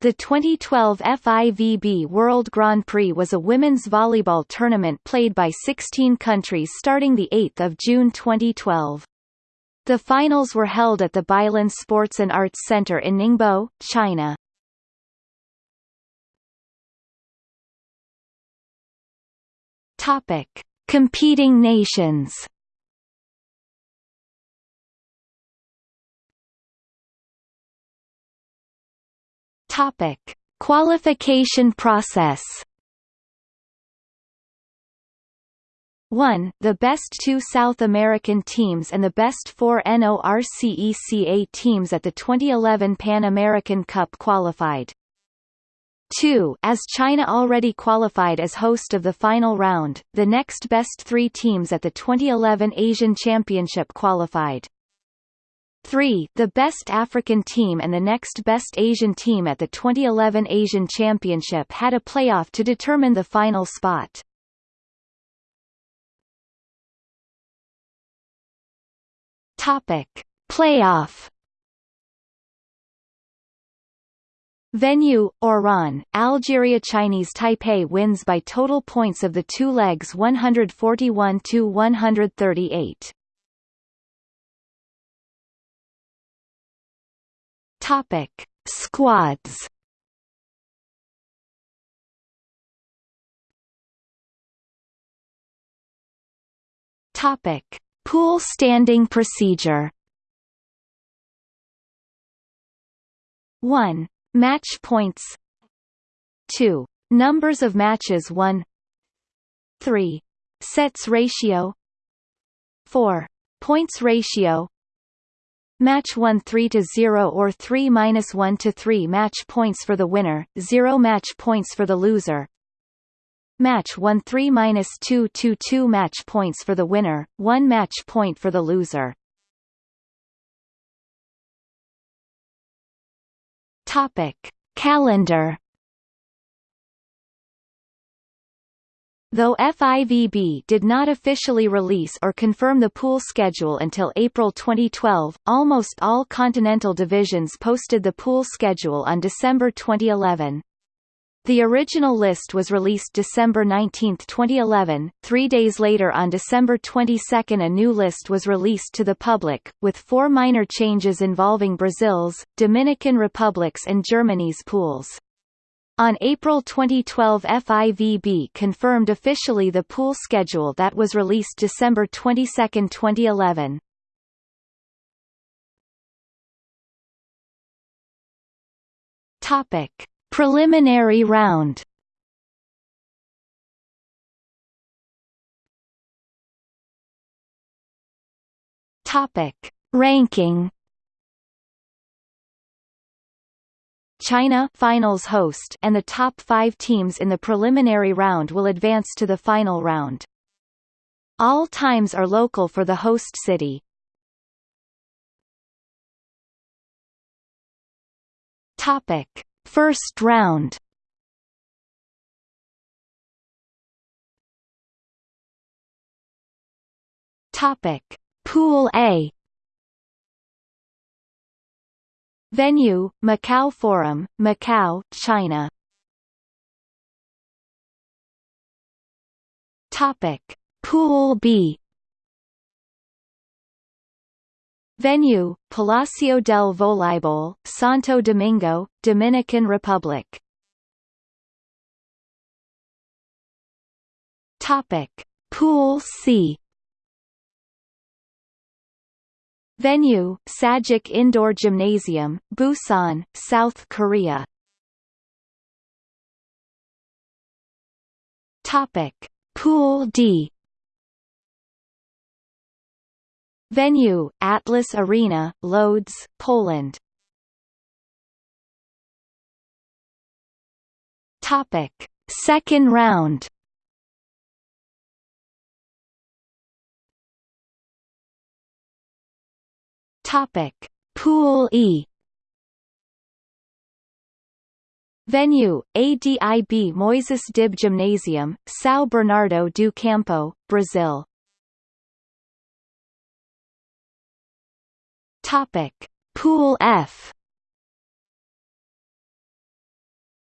The 2012 FIVB World Grand Prix was a women's volleyball tournament played by 16 countries starting 8 June 2012. The finals were held at the Beilun Sports and Arts Center in Ningbo, China. Topic: Competing nations. Topic: Qualification process. 1. The best two South American teams and the best four NORCECA teams at the 2011 Pan American Cup qualified. 2. As China already qualified as host of the final round, the next best three teams at the 2011 Asian Championship qualified. 3. The best African team and the next best Asian team at the 2011 Asian Championship had a playoff to determine the final spot. Topic: Playoff Venue, Oran, Algeria Chinese Taipei wins by total points of the two legs 141-138. Topic: Squads. Topic: Pool standing procedure. 1. Match points 2. Numbers of matches 1 3. Sets ratio 4. Points ratio Match 1 3 to 0 or 3 minus 1 to 3 match points for the winner, 0 match points for the loser. Match 1 3 minus 2 2 2 match points for the winner, 1 match point for the loser. Topic: Calendar Though FIVB did not officially release or confirm the pool schedule until April 2012, almost all continental divisions posted the pool schedule on December 2011. The original list was released December 19, 2011. Three days later on December 22 a new list was released to the public, with four minor changes involving Brazil's, Dominican Republic's and Germany's pools. On April 2012 FIVB confirmed officially the pool schedule that was released December 22, 2011. Topic: Preliminary round. Topic: Ranking China finals host and the top five teams in the preliminary round will advance to the final round. All times are local for the host city. Topic: First round. Topic: Pool A. Venue, Macau Forum, Macau, China. Topic: Pool B. Venue, Palacio del Voleibol, Santo Domingo, Dominican Republic. Topic: Pool C. Venue, Sajik Indoor Gymnasium, Busan, South Korea. Topic: Pool D. Venue, Atlas Arena, Lodz, Poland. Topic: Second round. Topic: Pool E. Venue: ADIB Moises Dib Gymnasium, São Bernardo do Campo, Brazil. Topic: Pool F.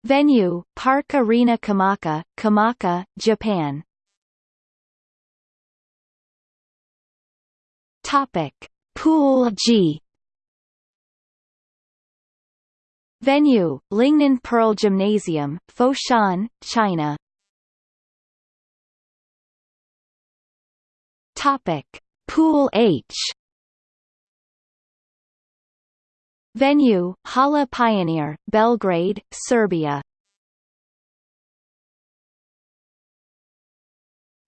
Venue, Park Arena Komaki, Komaki, Japan. Topic: Pool G. Venue, Lingnan Pearl Gymnasium, Foshan, China. Topic: Pool H. Venue, Hala Pionir, Belgrade, Serbia.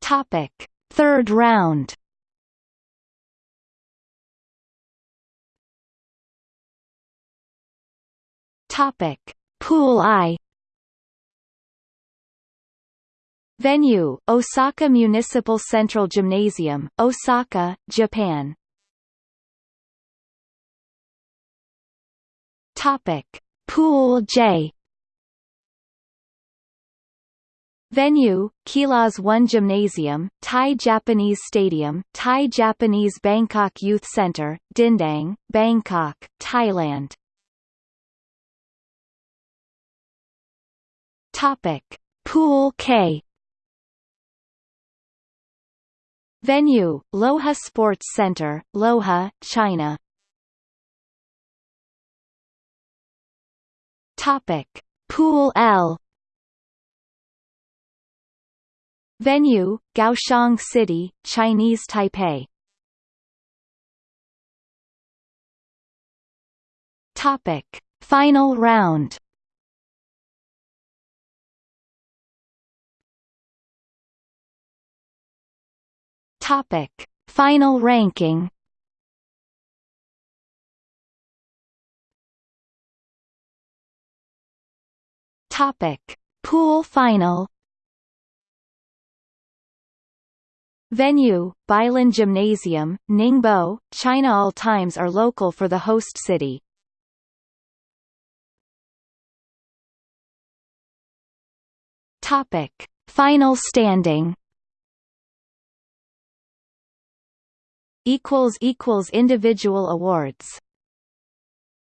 Topic: Third round. Topic: Pool I. Venue, Osaka Municipal Central Gymnasium, Osaka, Japan. Topic: Pool J. Venue, Kilas 1 Gymnasium, Thai Japanese Stadium, Thai Japanese Bangkok Youth Center, Din Daeng, Bangkok, Thailand. Topic: Pool K. Venue, Luohe Sports Center, Luohe, China. Topic: Pool L. Venue, Kaohsiung City, Chinese Taipei. Topic: Final round. Topic: Final ranking. Topic: Pool final. Venue, Beilun Gymnasium, Ningbo, China All times are local for the host city. Topic: Final standing. Equals equals individual awards